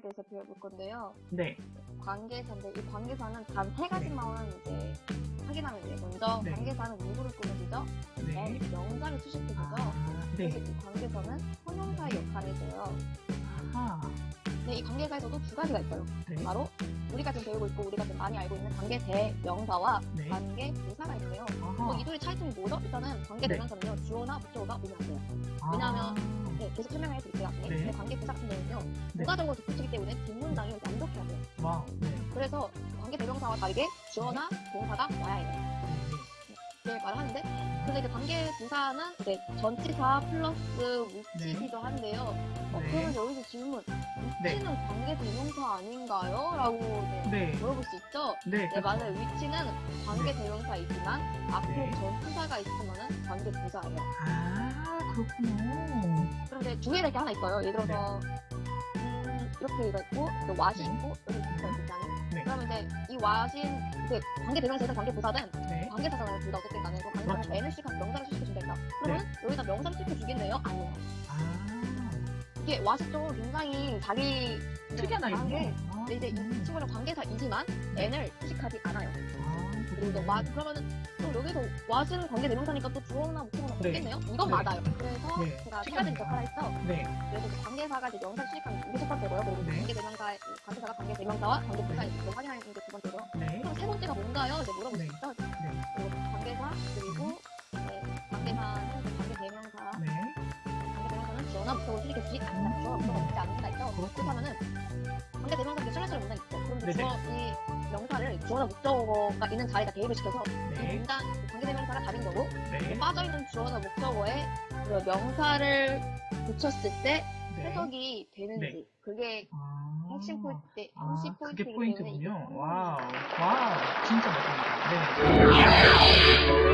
대해서 배워볼 건데요. 네. 관계사인데 이 관계사는 단 세 가지만 이제 확인하면 돼요. 먼저 네. 관계사는 누구를 꾸며주죠? 네. 명사를 수식해주죠. 아, 그래서 네. 이 관계사는 형용사의 역할을 해줘요. 아하. 네, 이 관계사에서도 두 가지가 있어요. 네. 바로 우리가 지금 배우고 있고 우리가 지금 많이 알고 있는 관계 대명사와 네. 관계 부사가 있는데요. 아하. 뭐 이둘의 차이점이 뭐죠? 일단은 관계 네. 대명사는요 주어나 목적어가 오면 안 돼요. 아, 왜냐하면 네, 계속 설명해 드릴게요. 네. 네. 근데 관계 부사 같은 경우는요 네. 부가적으로 덧붙이기 때문에 뒷문장이 완벽해야 돼요. 네. 그래서 관계 대명사와 다르게 주어나 동사가 와야 해요. 이렇게 말을 하는데 근데 이제 관계 부사는 이제 전치사 플러스 위치이기도 한데요. 어, 네. 그러면 여기서 질문 네. 위치는 관계 대명사 아닌가요? 라고 이제 네. 물어볼 수 있죠. 네. 네, 맞아요. 위치는 관계 대명사이지만 앞에 네. 전치사가 있으면은 관계 부사예요. 아, 그렇군요. 그런데 주의할 게 하나 있어요. 예를 들어서 음, 이렇게 있고 또 왓이 네. 있고 여기 있어요. 네. 그러면 이제 이 왓인 이제 관계 대명사든 관계 부사든 네. 관계 사잖아요. 둘다 어쨌든 간에 그 관계 사는 그렇죠. n을 씩한 명사를 수식해준다. 그러면 여기다 명사를 수식해주겠네요? 아니에요. 아, 이게 왓이 좀 굉장히 자기 특이한 다른 게 아이군요. 아, 근데 이제 이 친구는 관계사이지만 n을 수식하지 않아요. 아, 그리고 또 왓, 그러면은 또 여기서 왓은 관계 대명사니까 또 주어나 목적어나 네. 없겠네요? 이건 네. 맞아요. 그래서 네. 추가적인 역할을 했죠. 네. 그래서 관계사가 이제 명사 수식하는 이게 첫 번째고요. 그리고 네. 관계 대명사, 관계사가 관계 대명사와 관계 부사 이렇게 확인하는 게 두 번째고요. 네. 그럼 세 번째가 뭔가요? 이제 물어볼 네. 네. 그리고 관계사 그리고 네, 관계사는 이제 관계 대명사, 네. 관계 대명사는 주어나 목적어를 수식해 주지 않는다. 주어나 목적어가 있지 않는다 있죠. 그렇다면은 관계 대명사 이제 슬래시로 문장 있죠. 그럼. 주어 이 명사를 주어나 목적어가 있는 자리에다 대입을 시켜서 이 네. 문장 관계 대명사가 답인 거고 네. 빠져있는 주어나 목적어에 그 명사를 붙였을 때 네. 해석이 되는지 그게 아. 핵심 포인트, 아, 핵심 그게 포인트이기 때문에 포인트군요. 와우. 와우. 진짜 멋집니다. 네.